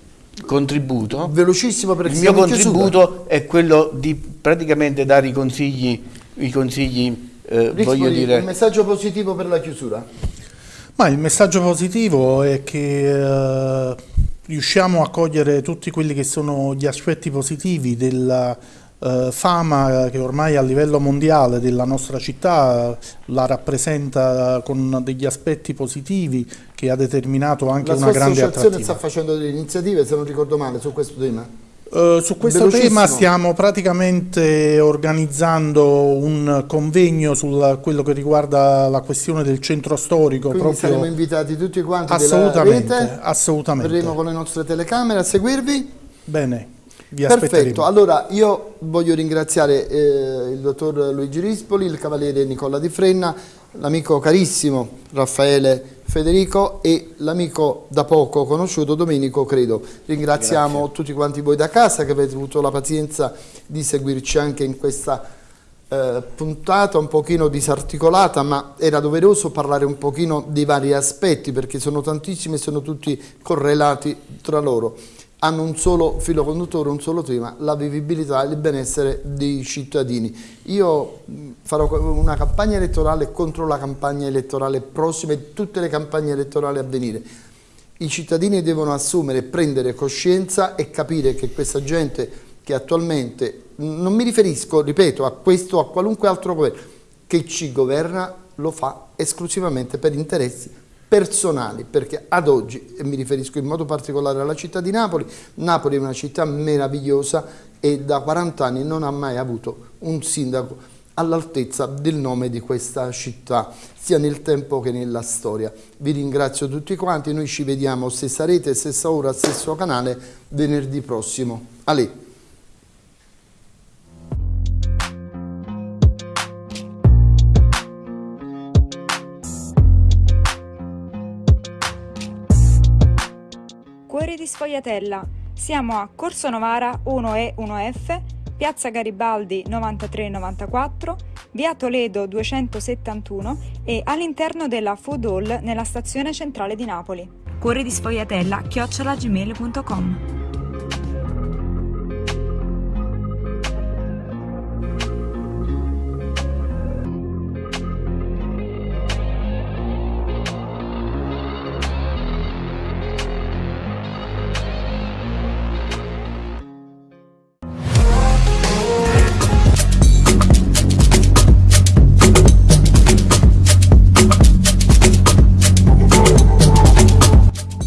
contributo, velocissimo perché il mio contributo è quello di praticamente dare i consigli, i consigli eh, voglio dire... Un messaggio positivo per la chiusura? Ma il messaggio positivo è che eh, riusciamo a cogliere tutti quelli che sono gli aspetti positivi della eh, fama che ormai a livello mondiale della nostra città la rappresenta con degli aspetti positivi che ha determinato anche la una grande attrattiva. L'associazione sta facendo delle iniziative, se non ricordo male, su questo tema? Uh, su questo tema stiamo praticamente organizzando un convegno su quello che riguarda la questione del centro storico. Quindi proprio... saremo invitati tutti quanti assolutamente, della rete, assolutamente. verremo con le nostre telecamere a seguirvi. Bene. Perfetto, allora io voglio ringraziare eh, il dottor Luigi Rispoli, il cavaliere Nicola Di Frenna, l'amico carissimo Raffaele Federico e l'amico da poco conosciuto Domenico Credo. Ringraziamo Grazie. tutti quanti voi da casa che avete avuto la pazienza di seguirci anche in questa eh, puntata un pochino disarticolata ma era doveroso parlare un pochino dei vari aspetti perché sono tantissimi e sono tutti correlati tra loro hanno un solo filo conduttore, un solo tema, la vivibilità e il benessere dei cittadini. Io farò una campagna elettorale contro la campagna elettorale prossima e tutte le campagne elettorali a venire. I cittadini devono assumere, prendere coscienza e capire che questa gente che attualmente, non mi riferisco, ripeto, a questo o a qualunque altro governo, che ci governa lo fa esclusivamente per interessi personali, perché ad oggi, e mi riferisco in modo particolare alla città di Napoli, Napoli è una città meravigliosa e da 40 anni non ha mai avuto un sindaco all'altezza del nome di questa città, sia nel tempo che nella storia. Vi ringrazio tutti quanti, noi ci vediamo stessa rete, stessa ora, stesso canale, venerdì prossimo. Ale. Di Sfogliatella. Siamo a Corso Novara 1E 1F, Piazza Garibaldi 9394, Via Toledo 271 e all'interno della Food Hall nella stazione centrale di Napoli. Cuori di Sfogliatella chiocciolagmail.com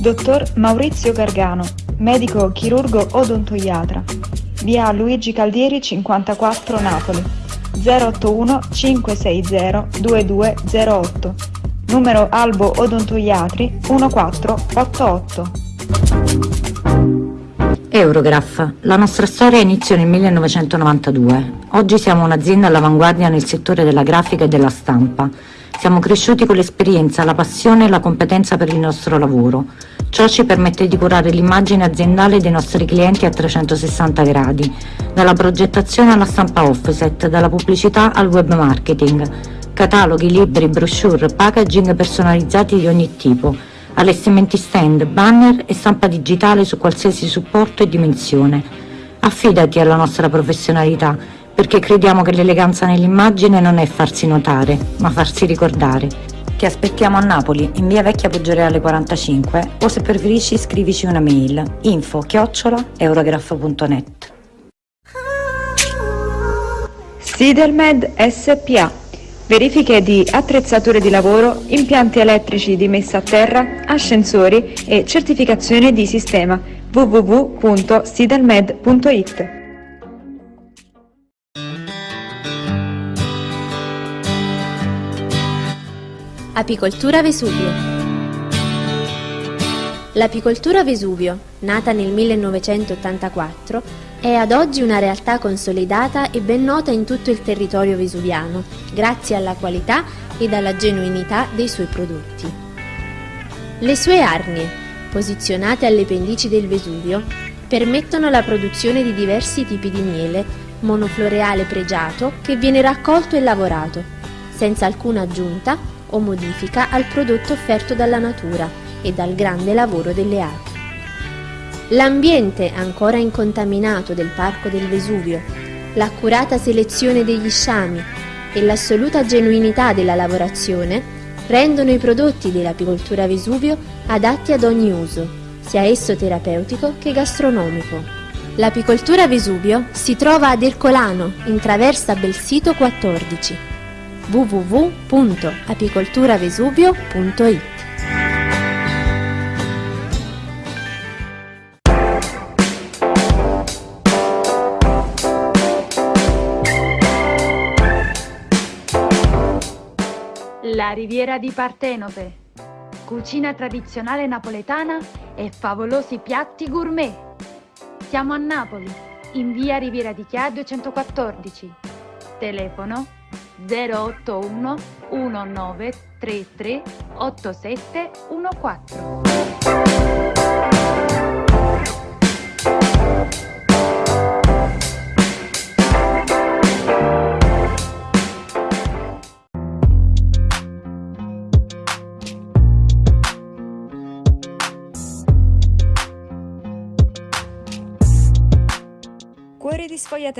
Dottor Maurizio Gargano, medico chirurgo odontoiatra. Via Luigi Caldieri 54 Napoli. 081 560 2208. Numero Albo Odontoiatri 1488. Eurograph. La nostra storia inizia nel 1992. Oggi siamo un'azienda all'avanguardia nel settore della grafica e della stampa. Siamo cresciuti con l'esperienza, la passione e la competenza per il nostro lavoro. Ciò ci permette di curare l'immagine aziendale dei nostri clienti a 360 gradi, dalla progettazione alla stampa offset, dalla pubblicità al web marketing, cataloghi, libri, brochure, packaging personalizzati di ogni tipo, allestimenti stand, banner e stampa digitale su qualsiasi supporto e dimensione. Affidati alla nostra professionalità, perché crediamo che l'eleganza nell'immagine non è farsi notare, ma farsi ricordare. Ti aspettiamo a Napoli, in via Vecchia Poggioreale 45 o se preferisci scrivici una mail info chiocciola eurograph.net. Sidelmed SPA. Verifiche di attrezzature di lavoro, impianti elettrici di messa a terra, ascensori e certificazione di sistema www.sidelmed.it. Apicoltura Vesuvio L'apicoltura Vesuvio, nata nel 1984, è ad oggi una realtà consolidata e ben nota in tutto il territorio vesuviano, grazie alla qualità ed alla genuinità dei suoi prodotti. Le sue arnie, posizionate alle pendici del Vesuvio, permettono la produzione di diversi tipi di miele, monofloreale pregiato che viene raccolto e lavorato, senza alcuna aggiunta o modifica al prodotto offerto dalla natura e dal grande lavoro delle api. L'ambiente ancora incontaminato del Parco del Vesuvio, l'accurata selezione degli sciami e l'assoluta genuinità della lavorazione rendono i prodotti dell'apicoltura Vesuvio adatti ad ogni uso, sia esso terapeutico che gastronomico. L'apicoltura Vesuvio si trova ad Ercolano, in traversa Belsito 14 www.apicolturavesuvio.it La riviera di Partenope. Cucina tradizionale napoletana e favolosi piatti gourmet. Siamo a Napoli, in via Riviera di Chia 214. Telefono 081 1933 8714. Cuore di sfogliatella.